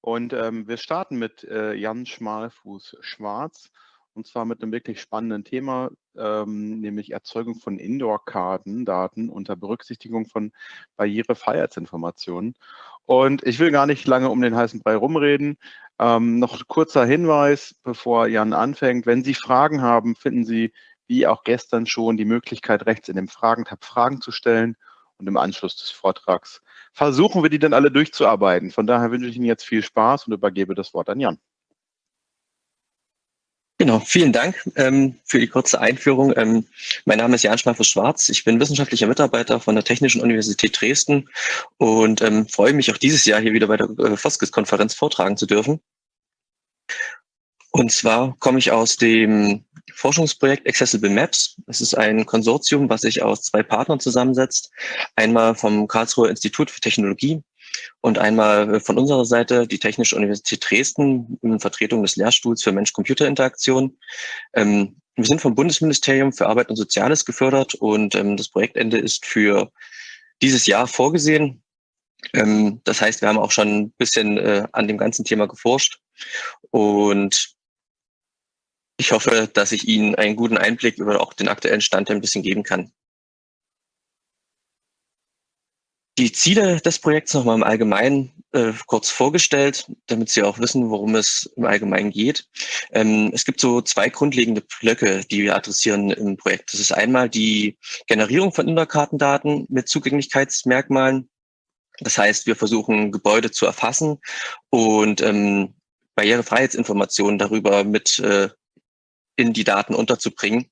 Und ähm, wir starten mit äh, Jan Schmalfuß-Schwarz und zwar mit einem wirklich spannenden Thema, ähm, nämlich Erzeugung von Indoor-Karten-Daten unter Berücksichtigung von Barrierefreiheitsinformationen. Und ich will gar nicht lange um den heißen Brei rumreden. Ähm, noch kurzer Hinweis, bevor Jan anfängt. Wenn Sie Fragen haben, finden Sie, wie auch gestern schon, die Möglichkeit, rechts in dem Fragentab Fragen zu stellen. Und im Anschluss des Vortrags versuchen wir, die dann alle durchzuarbeiten. Von daher wünsche ich Ihnen jetzt viel Spaß und übergebe das Wort an Jan. Genau, vielen Dank ähm, für die kurze Einführung. Ähm, mein Name ist Jan Schmaffus-Schwarz. Ich bin wissenschaftlicher Mitarbeiter von der Technischen Universität Dresden und ähm, freue mich auch dieses Jahr hier wieder bei der äh, Foskis-Konferenz vortragen zu dürfen. Und zwar komme ich aus dem Forschungsprojekt Accessible Maps. Es ist ein Konsortium, was sich aus zwei Partnern zusammensetzt. Einmal vom Karlsruher Institut für Technologie und einmal von unserer Seite die Technische Universität Dresden in Vertretung des Lehrstuhls für Mensch-Computer-Interaktion. Ähm, wir sind vom Bundesministerium für Arbeit und Soziales gefördert und ähm, das Projektende ist für dieses Jahr vorgesehen. Ähm, das heißt, wir haben auch schon ein bisschen äh, an dem ganzen Thema geforscht und ich hoffe, dass ich Ihnen einen guten Einblick über auch den aktuellen Stand ein bisschen geben kann. die Ziele des Projekts nochmal im Allgemeinen äh, kurz vorgestellt, damit Sie auch wissen, worum es im Allgemeinen geht. Ähm, es gibt so zwei grundlegende Blöcke, die wir adressieren im Projekt. Das ist einmal die Generierung von Indoor-Kartendaten mit Zugänglichkeitsmerkmalen. Das heißt, wir versuchen Gebäude zu erfassen und ähm, Barrierefreiheitsinformationen darüber mit äh, in die Daten unterzubringen.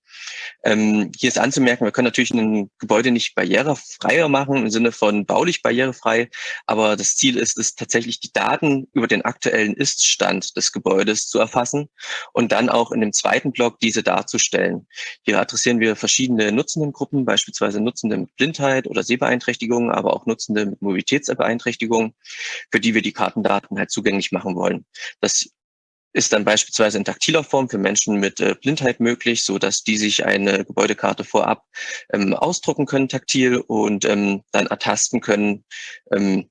Ähm, hier ist anzumerken, wir können natürlich ein Gebäude nicht barrierefreier machen im Sinne von baulich barrierefrei, aber das Ziel ist es tatsächlich, die Daten über den aktuellen Iststand des Gebäudes zu erfassen und dann auch in dem zweiten Block diese darzustellen. Hier adressieren wir verschiedene Nutzendengruppen, beispielsweise Nutzende mit Blindheit oder Sehbeeinträchtigungen, aber auch Nutzende mit Mobilitätsbeeinträchtigungen, für die wir die Kartendaten halt zugänglich machen wollen. Das ist dann beispielsweise in taktiler Form für Menschen mit äh, Blindheit möglich, so dass die sich eine Gebäudekarte vorab ähm, ausdrucken können taktil und ähm, dann ertasten können, ähm,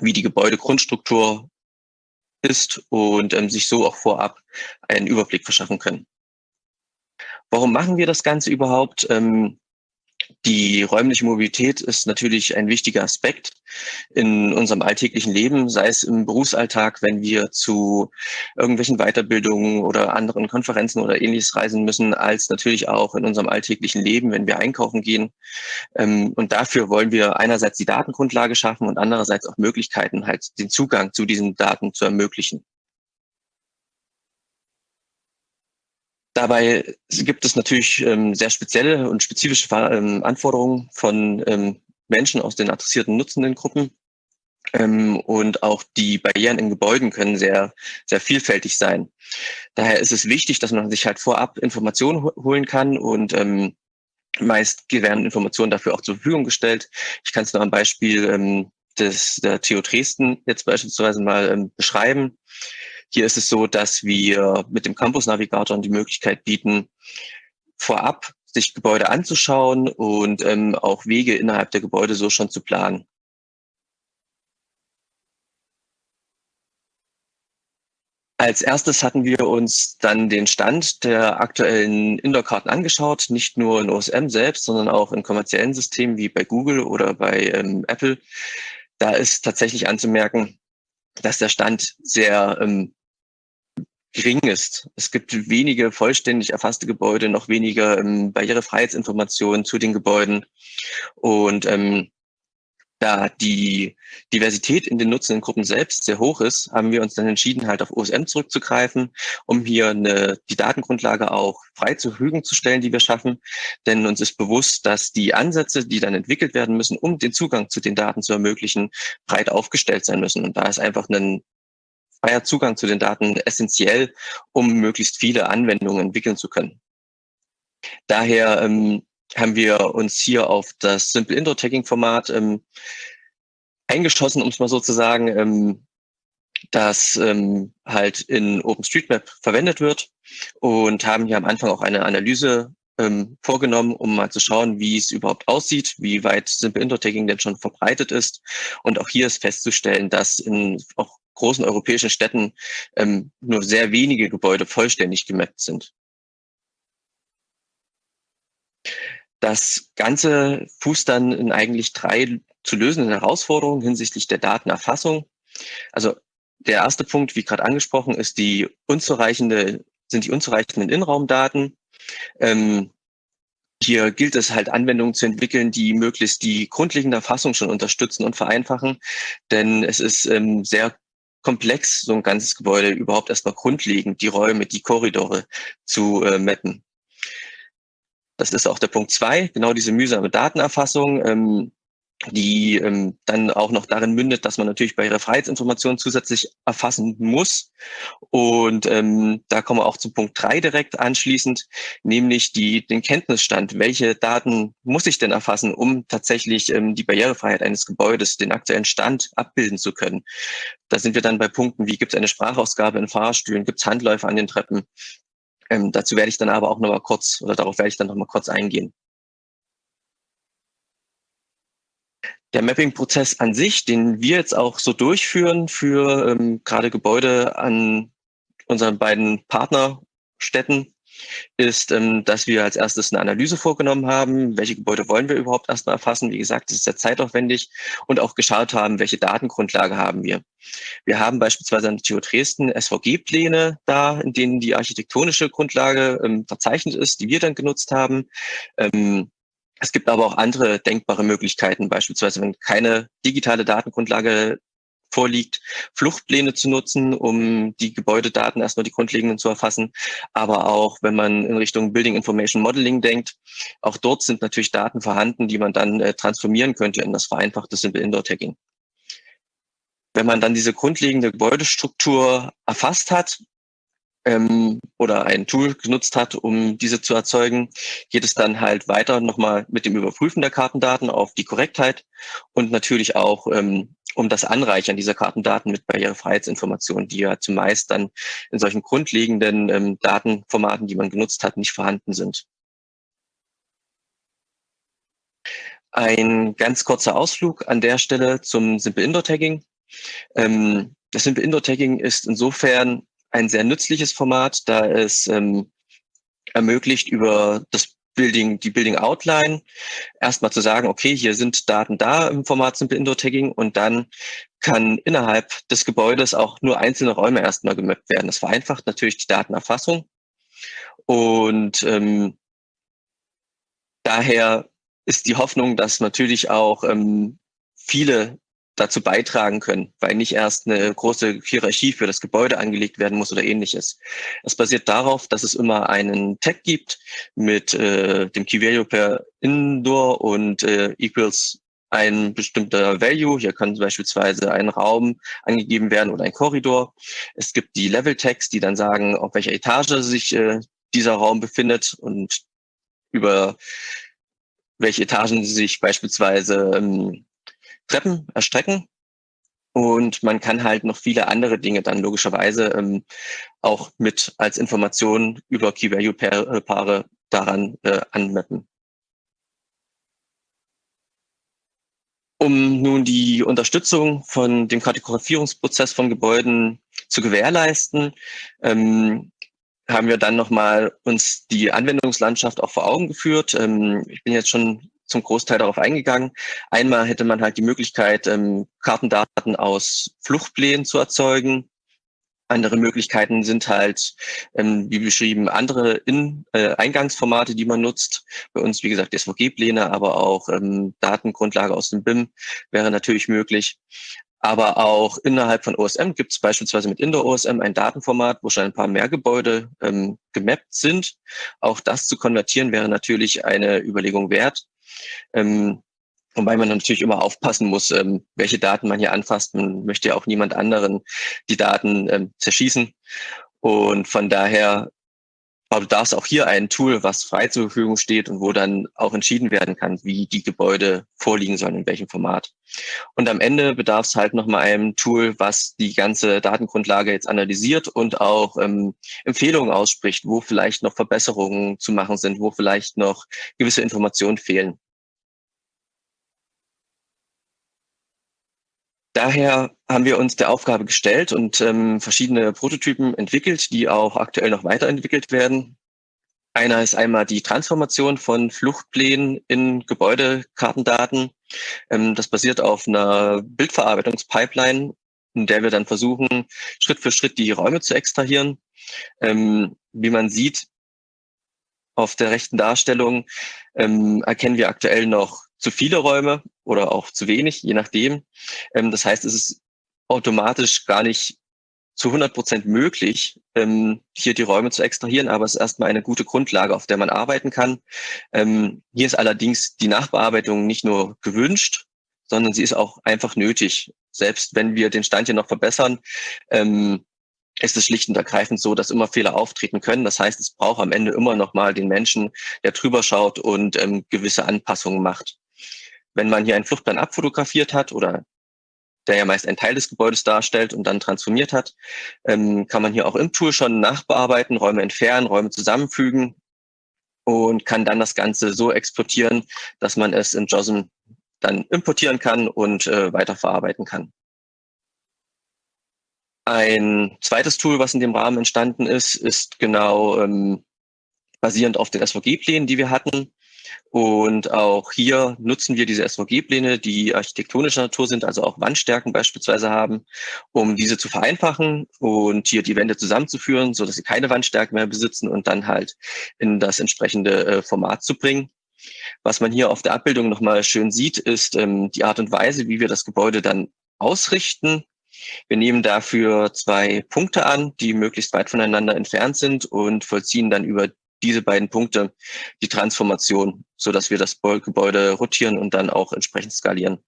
wie die Gebäudegrundstruktur ist und ähm, sich so auch vorab einen Überblick verschaffen können. Warum machen wir das Ganze überhaupt? Ähm, die räumliche Mobilität ist natürlich ein wichtiger Aspekt in unserem alltäglichen Leben, sei es im Berufsalltag, wenn wir zu irgendwelchen Weiterbildungen oder anderen Konferenzen oder ähnliches reisen müssen, als natürlich auch in unserem alltäglichen Leben, wenn wir einkaufen gehen. Ähm, und dafür wollen wir einerseits die Datengrundlage schaffen und andererseits auch Möglichkeiten, halt den Zugang zu diesen Daten zu ermöglichen. Dabei gibt es natürlich ähm, sehr spezielle und spezifische ähm, Anforderungen von ähm, Menschen aus den adressierten nutzenden Gruppen. Ähm, und auch die Barrieren in Gebäuden können sehr, sehr vielfältig sein. Daher ist es wichtig, dass man sich halt vorab Informationen holen kann und ähm, meist werden Informationen dafür auch zur Verfügung gestellt. Ich kann es nur am Beispiel ähm, des, der TU Dresden jetzt beispielsweise mal ähm, beschreiben. Hier ist es so, dass wir mit dem Campus Navigator die Möglichkeit bieten, vorab sich Gebäude anzuschauen und ähm, auch Wege innerhalb der Gebäude so schon zu planen. Als erstes hatten wir uns dann den Stand der aktuellen Indoor-Karten angeschaut, nicht nur in OSM selbst, sondern auch in kommerziellen Systemen wie bei Google oder bei ähm, Apple. Da ist tatsächlich anzumerken, dass der Stand sehr ähm, gering ist. Es gibt wenige vollständig erfasste Gebäude, noch weniger ähm, Barrierefreiheitsinformationen zu den Gebäuden. Und ähm, da die Diversität in den nutzenden Gruppen selbst sehr hoch ist, haben wir uns dann entschieden, halt auf OSM zurückzugreifen, um hier eine, die Datengrundlage auch frei zur Verfügung zu stellen, die wir schaffen. Denn uns ist bewusst, dass die Ansätze, die dann entwickelt werden müssen, um den Zugang zu den Daten zu ermöglichen, breit aufgestellt sein müssen. Und da ist einfach ein freier Zugang zu den Daten essentiell, um möglichst viele Anwendungen entwickeln zu können. Daher ähm, haben wir uns hier auf das Simple Indoor Tagging Format ähm, eingeschossen, um es mal so zu sagen, ähm, das ähm, halt in OpenStreetMap verwendet wird und haben hier am Anfang auch eine Analyse ähm, vorgenommen, um mal zu schauen, wie es überhaupt aussieht, wie weit Simple Indoor Tagging denn schon verbreitet ist. Und auch hier ist festzustellen, dass in auch großen europäischen Städten ähm, nur sehr wenige Gebäude vollständig gemappt sind. Das Ganze fußt dann in eigentlich drei zu lösenden Herausforderungen hinsichtlich der Datenerfassung. Also der erste Punkt, wie gerade angesprochen, ist die unzureichende, sind die unzureichenden Innenraumdaten. Ähm, hier gilt es halt Anwendungen zu entwickeln, die möglichst die grundlegende Erfassung schon unterstützen und vereinfachen, denn es ist ähm, sehr komplex, so ein ganzes Gebäude überhaupt erstmal grundlegend, die Räume, die Korridore zu äh, mappen. Das ist auch der Punkt zwei, genau diese mühsame Datenerfassung. Ähm, die ähm, dann auch noch darin mündet, dass man natürlich Freiheitsinformation zusätzlich erfassen muss. Und ähm, da kommen wir auch zum Punkt drei direkt anschließend, nämlich die, den Kenntnisstand. Welche Daten muss ich denn erfassen, um tatsächlich ähm, die Barrierefreiheit eines Gebäudes, den aktuellen Stand abbilden zu können? Da sind wir dann bei Punkten wie gibt es eine Sprachausgabe in Fahrstühlen, gibt es Handläufe an den Treppen. Ähm, dazu werde ich dann aber auch noch mal kurz, oder darauf werde ich dann noch mal kurz eingehen. Der Mapping-Prozess an sich, den wir jetzt auch so durchführen für ähm, gerade Gebäude an unseren beiden Partnerstädten, ist, ähm, dass wir als erstes eine Analyse vorgenommen haben, welche Gebäude wollen wir überhaupt erstmal erfassen. Wie gesagt, das ist sehr zeitaufwendig und auch geschaut haben, welche Datengrundlage haben wir. Wir haben beispielsweise an der TU Dresden SVG-Pläne da, in denen die architektonische Grundlage ähm, verzeichnet ist, die wir dann genutzt haben. Ähm, es gibt aber auch andere denkbare Möglichkeiten, beispielsweise wenn keine digitale Datengrundlage vorliegt, Fluchtpläne zu nutzen, um die Gebäudedaten erstmal die grundlegenden zu erfassen. Aber auch wenn man in Richtung Building Information Modeling denkt, auch dort sind natürlich Daten vorhanden, die man dann äh, transformieren könnte in das vereinfachte Simple Indoor Tagging. Wenn man dann diese grundlegende Gebäudestruktur erfasst hat, ähm, oder ein Tool genutzt hat, um diese zu erzeugen, geht es dann halt weiter nochmal mit dem Überprüfen der Kartendaten auf die Korrektheit und natürlich auch ähm, um das Anreichern dieser Kartendaten mit Barrierefreiheitsinformationen, die ja zumeist dann in solchen grundlegenden ähm, Datenformaten, die man genutzt hat, nicht vorhanden sind. Ein ganz kurzer Ausflug an der Stelle zum Simple Indoor Tagging. Ähm, das Simple Indoor Tagging ist insofern ein sehr nützliches Format, da es ähm, ermöglicht, über das Building, die Building Outline erstmal zu sagen, okay, hier sind Daten da im Format Simple Indoor Tagging und dann kann innerhalb des Gebäudes auch nur einzelne Räume erstmal gemappt werden. Das vereinfacht natürlich die Datenerfassung und ähm, daher ist die Hoffnung, dass natürlich auch ähm, viele dazu beitragen können, weil nicht erst eine große Hierarchie für das Gebäude angelegt werden muss oder ähnliches. Es basiert darauf, dass es immer einen Tag gibt mit äh, dem Key Value per Indoor und äh, equals ein bestimmter Value. Hier kann beispielsweise ein Raum angegeben werden oder ein Korridor. Es gibt die Level Tags, die dann sagen, auf welcher Etage sich äh, dieser Raum befindet und über welche Etagen sich beispielsweise ähm, Treppen erstrecken. Und man kann halt noch viele andere Dinge dann logischerweise ähm, auch mit als Information über Key-Value-Paare daran äh, anmappen. Um nun die Unterstützung von dem Kategorisierungsprozess von Gebäuden zu gewährleisten, ähm, haben wir dann nochmal uns die Anwendungslandschaft auch vor Augen geführt. Ähm, ich bin jetzt schon zum Großteil darauf eingegangen. Einmal hätte man halt die Möglichkeit, ähm, Kartendaten aus Fluchtplänen zu erzeugen. Andere Möglichkeiten sind halt, ähm, wie beschrieben, andere In äh, Eingangsformate, die man nutzt. Bei uns, wie gesagt, SVG-Pläne, aber auch ähm, Datengrundlage aus dem BIM wäre natürlich möglich. Aber auch innerhalb von OSM gibt es beispielsweise mit Indoor OSM ein Datenformat, wo schon ein paar mehr Gebäude ähm, gemappt sind. Auch das zu konvertieren wäre natürlich eine Überlegung wert. Ähm, Wobei man natürlich immer aufpassen muss, ähm, welche Daten man hier anfasst. Man möchte ja auch niemand anderen die Daten ähm, zerschießen. Und von daher bedarf es auch hier ein Tool, was frei zur Verfügung steht und wo dann auch entschieden werden kann, wie die Gebäude vorliegen sollen, in welchem Format. Und am Ende bedarf es halt nochmal einem Tool, was die ganze Datengrundlage jetzt analysiert und auch ähm, Empfehlungen ausspricht, wo vielleicht noch Verbesserungen zu machen sind, wo vielleicht noch gewisse Informationen fehlen. Daher haben wir uns der Aufgabe gestellt und ähm, verschiedene Prototypen entwickelt, die auch aktuell noch weiterentwickelt werden. Einer ist einmal die Transformation von Fluchtplänen in Gebäudekartendaten. Ähm, das basiert auf einer Bildverarbeitungspipeline, in der wir dann versuchen, Schritt für Schritt die Räume zu extrahieren. Ähm, wie man sieht, auf der rechten Darstellung ähm, erkennen wir aktuell noch zu viele Räume oder auch zu wenig, je nachdem. Ähm, das heißt, es ist automatisch gar nicht zu 100 Prozent möglich, ähm, hier die Räume zu extrahieren, aber es ist erstmal eine gute Grundlage, auf der man arbeiten kann. Ähm, hier ist allerdings die Nachbearbeitung nicht nur gewünscht, sondern sie ist auch einfach nötig. Selbst wenn wir den Stand hier noch verbessern, ähm, ist es schlicht und ergreifend so, dass immer Fehler auftreten können. Das heißt, es braucht am Ende immer noch mal den Menschen, der drüber schaut und ähm, gewisse Anpassungen macht. Wenn man hier einen Fluchtplan abfotografiert hat oder der ja meist einen Teil des Gebäudes darstellt und dann transformiert hat, ähm, kann man hier auch im Tool schon nachbearbeiten, Räume entfernen, Räume zusammenfügen und kann dann das Ganze so exportieren, dass man es in JOSM dann importieren kann und äh, weiterverarbeiten kann. Ein zweites Tool, was in dem Rahmen entstanden ist, ist genau ähm, basierend auf den SVG-Plänen, die wir hatten. Und auch hier nutzen wir diese SVG-Pläne, die architektonischer Natur sind, also auch Wandstärken beispielsweise haben, um diese zu vereinfachen und hier die Wände zusammenzuführen, so dass sie keine Wandstärke mehr besitzen und dann halt in das entsprechende äh, Format zu bringen. Was man hier auf der Abbildung nochmal schön sieht, ist ähm, die Art und Weise, wie wir das Gebäude dann ausrichten. Wir nehmen dafür zwei Punkte an, die möglichst weit voneinander entfernt sind und vollziehen dann über diese beiden Punkte die Transformation, so dass wir das Gebäude rotieren und dann auch entsprechend skalieren.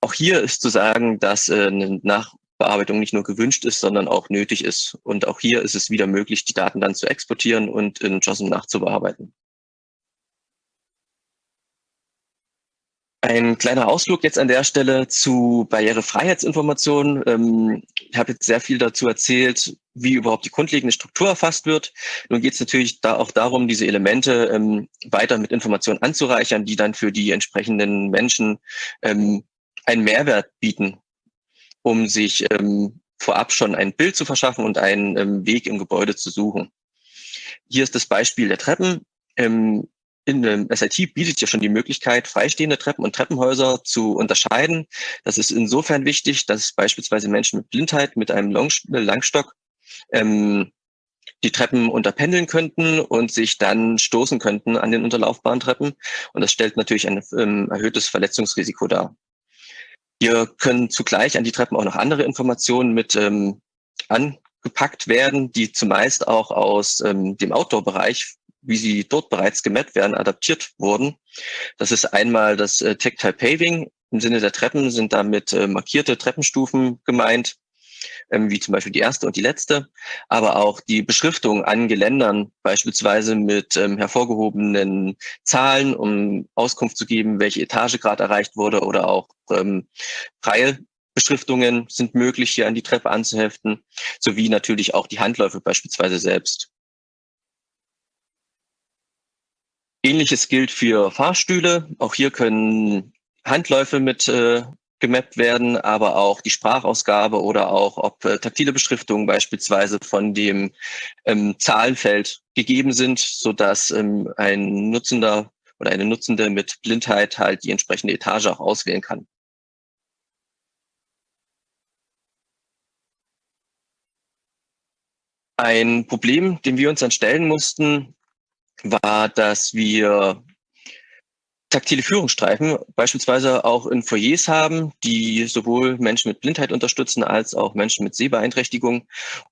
Auch hier ist zu sagen, dass äh, eine Nachbearbeitung nicht nur gewünscht ist, sondern auch nötig ist. Und auch hier ist es wieder möglich, die Daten dann zu exportieren und in JOSM nachzubearbeiten. Ein kleiner Ausflug jetzt an der Stelle zu Barrierefreiheitsinformationen. Ähm, ich habe jetzt sehr viel dazu erzählt, wie überhaupt die grundlegende Struktur erfasst wird. Nun geht es natürlich da auch darum, diese Elemente ähm, weiter mit Informationen anzureichern, die dann für die entsprechenden Menschen ähm, einen Mehrwert bieten, um sich vorab schon ein Bild zu verschaffen und einen Weg im Gebäude zu suchen. Hier ist das Beispiel der Treppen. In dem SIT bietet ja schon die Möglichkeit, freistehende Treppen und Treppenhäuser zu unterscheiden. Das ist insofern wichtig, dass beispielsweise Menschen mit Blindheit mit einem Langstock ähm, die Treppen unterpendeln könnten und sich dann stoßen könnten an den unterlaufbaren Treppen. Und das stellt natürlich ein ähm, erhöhtes Verletzungsrisiko dar. Hier können zugleich an die Treppen auch noch andere Informationen mit ähm, angepackt werden, die zumeist auch aus ähm, dem Outdoor-Bereich wie sie dort bereits gemappt werden, adaptiert wurden. Das ist einmal das äh, Tactile Paving. Im Sinne der Treppen sind damit äh, markierte Treppenstufen gemeint, ähm, wie zum Beispiel die erste und die letzte, aber auch die Beschriftung an Geländern, beispielsweise mit ähm, hervorgehobenen Zahlen, um Auskunft zu geben, welche Etage gerade erreicht wurde oder auch ähm, Beschriftungen sind möglich, hier an die Treppe anzuheften, sowie natürlich auch die Handläufe beispielsweise selbst. Ähnliches gilt für Fahrstühle. Auch hier können Handläufe mit äh, gemappt werden, aber auch die Sprachausgabe oder auch ob äh, taktile Beschriftungen beispielsweise von dem ähm, Zahlenfeld gegeben sind, so dass ähm, ein Nutzender oder eine Nutzende mit Blindheit halt die entsprechende Etage auch auswählen kann. Ein Problem, dem wir uns dann stellen mussten, war, dass wir taktile Führungsstreifen beispielsweise auch in Foyers haben, die sowohl Menschen mit Blindheit unterstützen als auch Menschen mit Sehbeeinträchtigung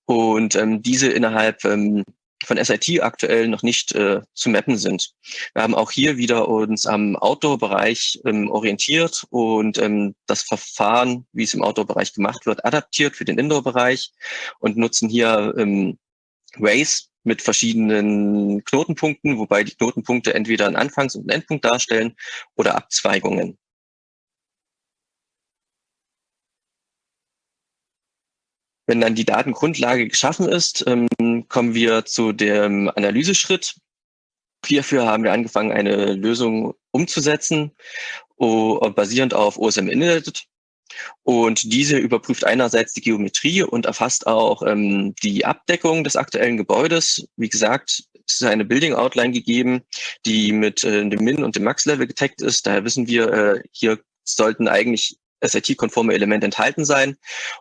und ähm, diese innerhalb ähm, von SIT aktuell noch nicht äh, zu mappen sind. Wir haben auch hier wieder uns am Outdoor-Bereich ähm, orientiert und ähm, das Verfahren, wie es im Outdoor-Bereich gemacht wird, adaptiert für den Indoor-Bereich und nutzen hier ähm, Waze mit verschiedenen Knotenpunkten, wobei die Knotenpunkte entweder einen Anfangs- und einen Endpunkt darstellen oder Abzweigungen. Wenn dann die Datengrundlage geschaffen ist, ähm, kommen wir zu dem Analyseschritt. Hierfür haben wir angefangen, eine Lösung umzusetzen, basierend auf OSM Init. Und diese überprüft einerseits die Geometrie und erfasst auch ähm, die Abdeckung des aktuellen Gebäudes. Wie gesagt, es ist eine Building Outline gegeben, die mit äh, dem Min- und dem Max-Level getaggt ist. Daher wissen wir, äh, hier sollten eigentlich SIT-konforme Elemente enthalten sein.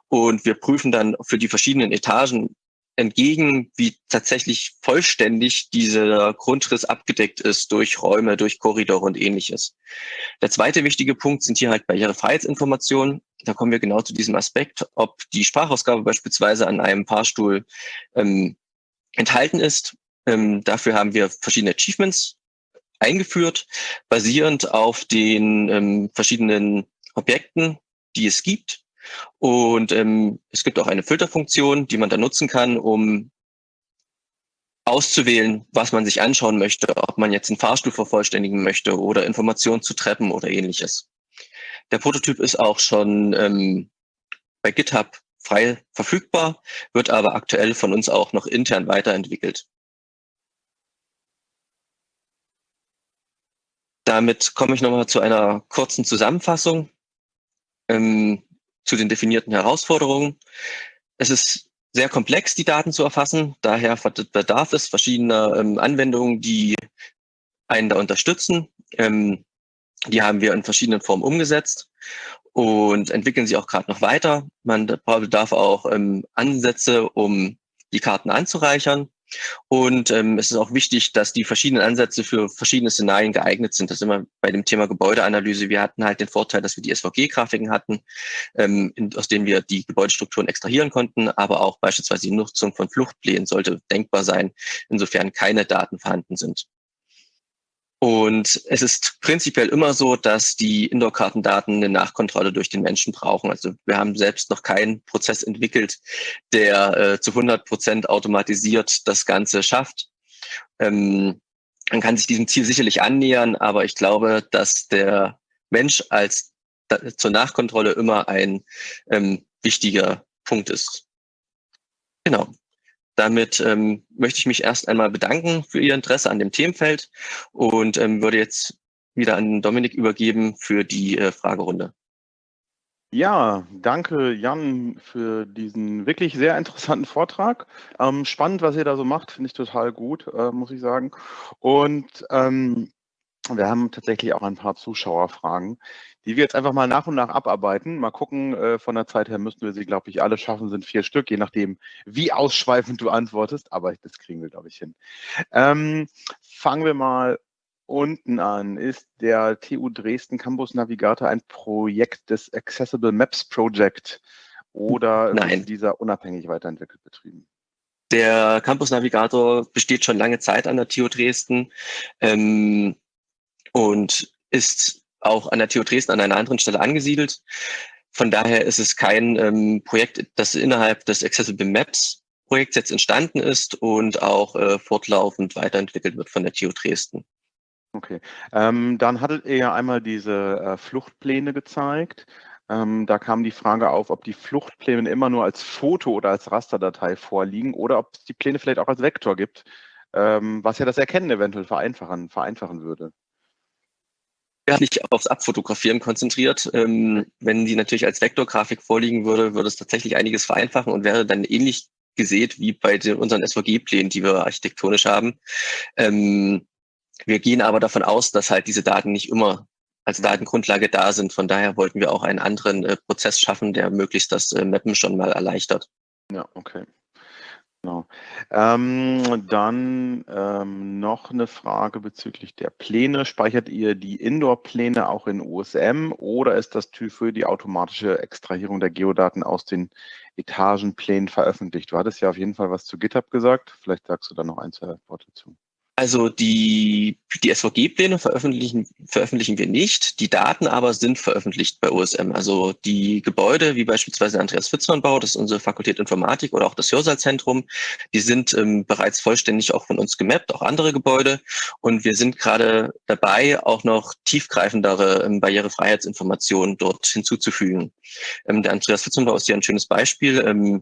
Und wir prüfen dann für die verschiedenen Etagen entgegen, wie tatsächlich vollständig dieser Grundriss abgedeckt ist durch Räume, durch Korridore und ähnliches. Der zweite wichtige Punkt sind hier halt Barrierefreiheitsinformationen. Da kommen wir genau zu diesem Aspekt, ob die Sprachausgabe beispielsweise an einem Fahrstuhl ähm, enthalten ist. Ähm, dafür haben wir verschiedene Achievements eingeführt, basierend auf den ähm, verschiedenen Objekten, die es gibt. Und ähm, es gibt auch eine Filterfunktion, die man da nutzen kann, um auszuwählen, was man sich anschauen möchte, ob man jetzt einen Fahrstuhl vervollständigen möchte oder Informationen zu Treppen oder ähnliches. Der Prototyp ist auch schon ähm, bei GitHub frei verfügbar, wird aber aktuell von uns auch noch intern weiterentwickelt. Damit komme ich nochmal zu einer kurzen Zusammenfassung ähm, zu den definierten Herausforderungen. Es ist sehr komplex, die Daten zu erfassen. Daher bedarf es verschiedener ähm, Anwendungen, die einen da unterstützen. Ähm, die haben wir in verschiedenen Formen umgesetzt und entwickeln sie auch gerade noch weiter. Man bedarf auch ähm, Ansätze, um die Karten anzureichern. Und ähm, es ist auch wichtig, dass die verschiedenen Ansätze für verschiedene Szenarien geeignet sind. Das immer bei dem Thema Gebäudeanalyse. Wir hatten halt den Vorteil, dass wir die SVG-Grafiken hatten, ähm, in, aus denen wir die Gebäudestrukturen extrahieren konnten, aber auch beispielsweise die Nutzung von Fluchtplänen sollte denkbar sein, insofern keine Daten vorhanden sind. Und es ist prinzipiell immer so, dass die Indoor-Kartendaten eine Nachkontrolle durch den Menschen brauchen. Also wir haben selbst noch keinen Prozess entwickelt, der äh, zu 100 Prozent automatisiert das Ganze schafft. Ähm, man kann sich diesem Ziel sicherlich annähern, aber ich glaube, dass der Mensch als zur Nachkontrolle immer ein ähm, wichtiger Punkt ist. Genau. Damit ähm, möchte ich mich erst einmal bedanken für Ihr Interesse an dem Themenfeld und ähm, würde jetzt wieder an Dominik übergeben für die äh, Fragerunde. Ja, danke Jan für diesen wirklich sehr interessanten Vortrag. Ähm, spannend, was ihr da so macht, finde ich total gut, äh, muss ich sagen. Und ähm, wir haben tatsächlich auch ein paar Zuschauerfragen, die wir jetzt einfach mal nach und nach abarbeiten. Mal gucken, äh, von der Zeit her müssten wir sie, glaube ich, alle schaffen, sind vier Stück, je nachdem, wie ausschweifend du antwortest, aber das kriegen wir, glaube ich, hin. Ähm, fangen wir mal unten an. Ist der TU Dresden Campus Navigator ein Projekt des Accessible Maps Project oder Nein. ist dieser unabhängig weiterentwickelt betrieben? Der Campus Navigator besteht schon lange Zeit an der TU Dresden ähm, und ist auch an der TU Dresden an einer anderen Stelle angesiedelt. Von daher ist es kein ähm, Projekt, das innerhalb des Accessible Maps Projekts jetzt entstanden ist und auch äh, fortlaufend weiterentwickelt wird von der TU Dresden. Okay, ähm, dann hattet ihr ja einmal diese äh, Fluchtpläne gezeigt. Ähm, da kam die Frage auf, ob die Fluchtpläne immer nur als Foto oder als Rasterdatei vorliegen oder ob es die Pläne vielleicht auch als Vektor gibt, ähm, was ja das Erkennen eventuell vereinfachen, vereinfachen würde nicht aufs Abfotografieren konzentriert. Ähm, wenn die natürlich als Vektorgrafik vorliegen würde, würde es tatsächlich einiges vereinfachen und wäre dann ähnlich gesät wie bei den, unseren SVG-Plänen, die wir architektonisch haben. Ähm, wir gehen aber davon aus, dass halt diese Daten nicht immer als Datengrundlage da sind. Von daher wollten wir auch einen anderen äh, Prozess schaffen, der möglichst das äh, Mappen schon mal erleichtert. Ja, okay. Genau. Ähm, dann ähm, noch eine Frage bezüglich der Pläne. Speichert ihr die Indoor-Pläne auch in USM oder ist das TÜV die automatische Extrahierung der Geodaten aus den Etagenplänen veröffentlicht? Du hattest ja auf jeden Fall was zu GitHub gesagt. Vielleicht sagst du da noch ein, zwei Worte zu. Also die, die SVG-Pläne veröffentlichen, veröffentlichen wir nicht, die Daten aber sind veröffentlicht bei OSM. Also die Gebäude, wie beispielsweise Andreas Fitzmann Bau, das ist unsere Fakultät Informatik oder auch das Hörsaalzentrum, die sind ähm, bereits vollständig auch von uns gemappt, auch andere Gebäude. Und wir sind gerade dabei, auch noch tiefgreifendere ähm, Barrierefreiheitsinformationen dort hinzuzufügen. Ähm, der Andreas Fitzmann Bau ist ja ein schönes Beispiel.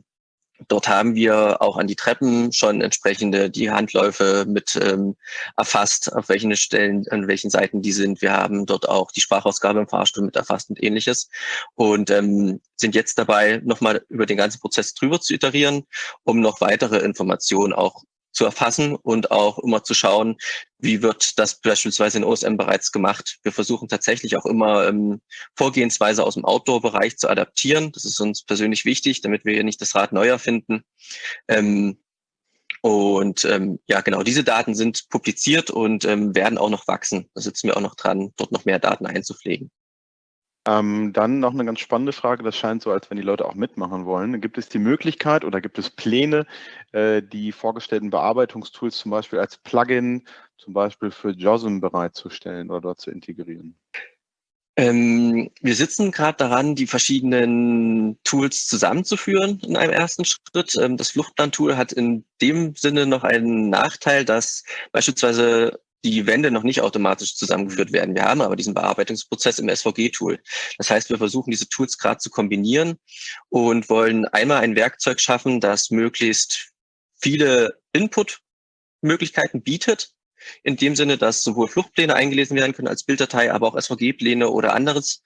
Dort haben wir auch an die Treppen schon entsprechende die Handläufe mit ähm, erfasst, auf welchen Stellen, an welchen Seiten die sind. Wir haben dort auch die Sprachausgabe im Fahrstuhl mit erfasst und ähnliches und ähm, sind jetzt dabei, nochmal über den ganzen Prozess drüber zu iterieren, um noch weitere Informationen auch zu erfassen und auch immer zu schauen, wie wird das beispielsweise in OSM bereits gemacht. Wir versuchen tatsächlich auch immer ähm, Vorgehensweise aus dem Outdoor-Bereich zu adaptieren. Das ist uns persönlich wichtig, damit wir hier nicht das Rad neu erfinden. Ähm, und ähm, ja, genau, diese Daten sind publiziert und ähm, werden auch noch wachsen. Da sitzen wir auch noch dran, dort noch mehr Daten einzupflegen. Ähm, dann noch eine ganz spannende Frage, das scheint so, als wenn die Leute auch mitmachen wollen. Gibt es die Möglichkeit oder gibt es Pläne, äh, die vorgestellten Bearbeitungstools zum Beispiel als Plugin zum Beispiel für JOSM bereitzustellen oder dort zu integrieren? Ähm, wir sitzen gerade daran, die verschiedenen Tools zusammenzuführen in einem ersten Schritt. Ähm, das Fluchtplan-Tool hat in dem Sinne noch einen Nachteil, dass beispielsweise die Wände noch nicht automatisch zusammengeführt werden. Wir haben aber diesen Bearbeitungsprozess im SVG-Tool. Das heißt, wir versuchen diese Tools gerade zu kombinieren und wollen einmal ein Werkzeug schaffen, das möglichst viele Input-Möglichkeiten bietet, in dem Sinne, dass sowohl Fluchtpläne eingelesen werden können als Bilddatei, aber auch SVG-Pläne oder anderes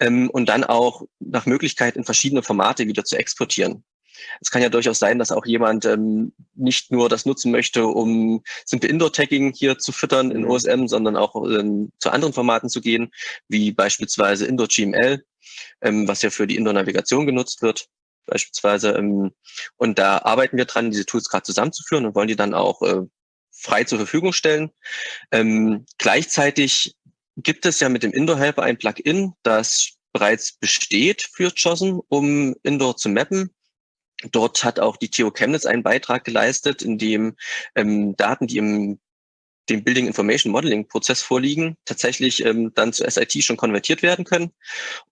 ähm, und dann auch nach Möglichkeit in verschiedene Formate wieder zu exportieren. Es kann ja durchaus sein, dass auch jemand ähm, nicht nur das nutzen möchte, um simple Indoor-Tagging hier zu füttern in OSM, mhm. sondern auch ähm, zu anderen Formaten zu gehen, wie beispielsweise Indoor-GML, ähm, was ja für die Indoor-Navigation genutzt wird beispielsweise. Ähm, und da arbeiten wir dran, diese Tools gerade zusammenzuführen und wollen die dann auch äh, frei zur Verfügung stellen. Ähm, gleichzeitig gibt es ja mit dem Indoor Helper ein Plugin, das bereits besteht für JOSM, um Indoor zu mappen. Dort hat auch die TU Chemnitz einen Beitrag geleistet, in dem ähm, Daten, die im dem Building Information Modeling Prozess vorliegen, tatsächlich ähm, dann zu SIT schon konvertiert werden können.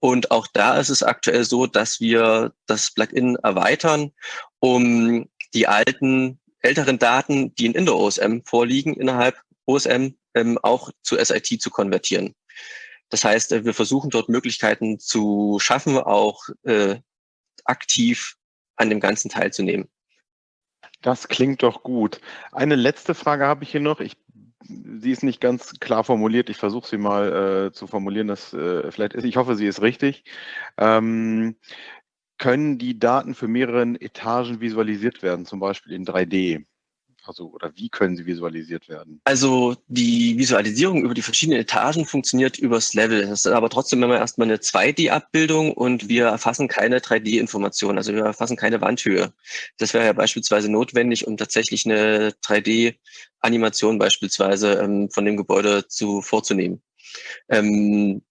Und auch da ist es aktuell so, dass wir das Plugin erweitern, um die alten, älteren Daten, die in Indoor OSM vorliegen, innerhalb OSM ähm, auch zu SIT zu konvertieren. Das heißt, äh, wir versuchen dort Möglichkeiten zu schaffen, auch äh, aktiv an dem Ganzen teilzunehmen. Das klingt doch gut. Eine letzte Frage habe ich hier noch. Ich, sie ist nicht ganz klar formuliert. Ich versuche sie mal äh, zu formulieren. Das äh, vielleicht ist, ich hoffe, sie ist richtig. Ähm, können die Daten für mehrere Etagen visualisiert werden, zum Beispiel in 3D? Also, oder wie können sie visualisiert werden? Also, die Visualisierung über die verschiedenen Etagen funktioniert übers Level. Das ist aber trotzdem immer erstmal eine 2D-Abbildung und wir erfassen keine 3D-Informationen. Also, wir erfassen keine Wandhöhe. Das wäre ja beispielsweise notwendig, um tatsächlich eine 3D-Animation beispielsweise ähm, von dem Gebäude zu vorzunehmen. Ähm,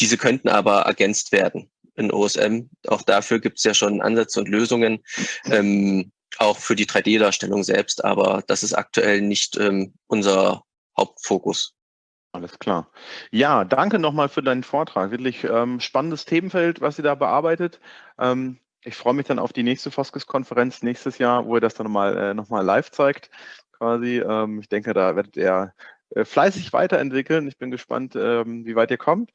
diese könnten aber ergänzt werden in OSM. Auch dafür gibt es ja schon Ansätze und Lösungen. Ähm, auch für die 3D-Darstellung selbst, aber das ist aktuell nicht ähm, unser Hauptfokus. Alles klar. Ja, danke nochmal für deinen Vortrag. Wirklich ähm, spannendes Themenfeld, was ihr da bearbeitet. Ähm, ich freue mich dann auf die nächste Foskes-Konferenz nächstes Jahr, wo ihr das dann nochmal äh, noch live zeigt. Quasi. Ähm, ich denke, da werdet ihr äh, fleißig weiterentwickeln. Ich bin gespannt, ähm, wie weit ihr kommt.